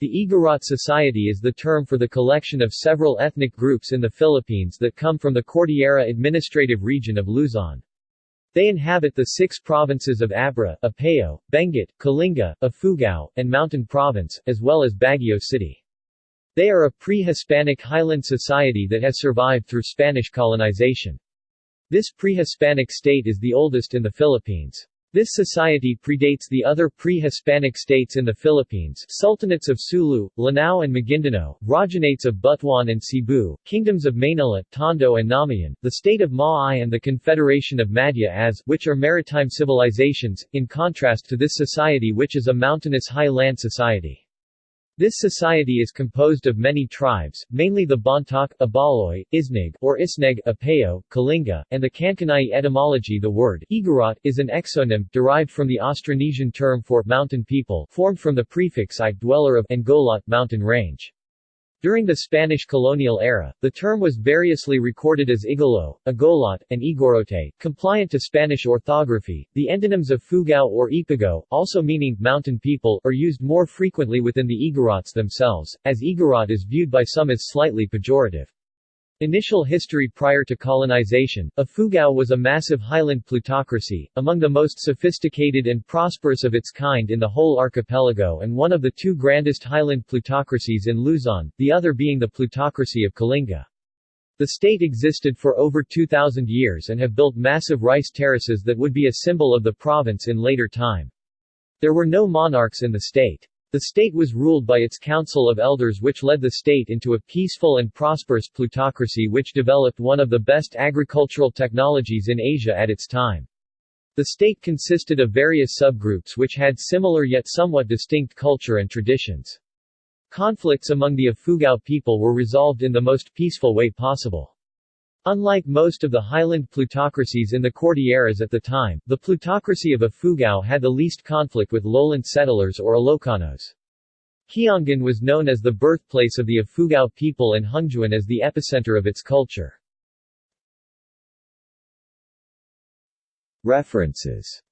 The Igorot Society is the term for the collection of several ethnic groups in the Philippines that come from the Cordillera Administrative Region of Luzon. They inhabit the six provinces of Abra, Apayao, Benguet, Kalinga, Ifugao, and Mountain Province, as well as Baguio City. They are a pre-Hispanic highland society that has survived through Spanish colonization. This pre-Hispanic state is the oldest in the Philippines. This society predates the other pre-Hispanic states in the Philippines Sultanates of Sulu, Lanao and Maguindanao, Rajahnates of Butuan and Cebu, Kingdoms of Manila, Tondo and Namayan, the state of Maay and the Confederation of Madja-as, which are maritime civilizations, in contrast to this society which is a mountainous high-land society. This society is composed of many tribes, mainly the Bontoc, Ibaloy, Isnig or Isneg, Apayao, Kalinga, and the Kankanai etymology The word Igorot is an exonym, derived from the Austronesian term for mountain people formed from the prefix i dweller of and golot mountain range. During the Spanish colonial era, the term was variously recorded as Igolo, Agolot, and Igorote, compliant to Spanish orthography. The endonyms Ifugao or Ipugao, also meaning mountain people, are used more frequently within the Igorots themselves, as Igorot is viewed by some as slightly pejorative. Initial history prior to colonization, Ifugao was a massive highland plutocracy, among the most sophisticated and prosperous of its kind in the whole archipelago and one of the two grandest highland plutocracies in Luzon, the other being the plutocracy of Kalinga. The state existed for over 2,000 years and have built massive rice terraces that would be a symbol of the province in later time. There were no monarchs in the state. The state was ruled by its council of elders which led the state into a peaceful and prosperous plutocracy which developed one of the best agricultural technologies in Asia at its time. The state consisted of various subgroups which had similar yet somewhat distinct culture and traditions. Conflicts among the Ifugao people were resolved in the most peaceful way possible. Unlike most of the highland plutocracies in the Cordilleras at the time, the plutocracy of Ifugao had the least conflict with lowland settlers or Ilocanos. Kiangan was known as the birthplace of the Ifugao people and Hungduan as the epicenter of its culture. References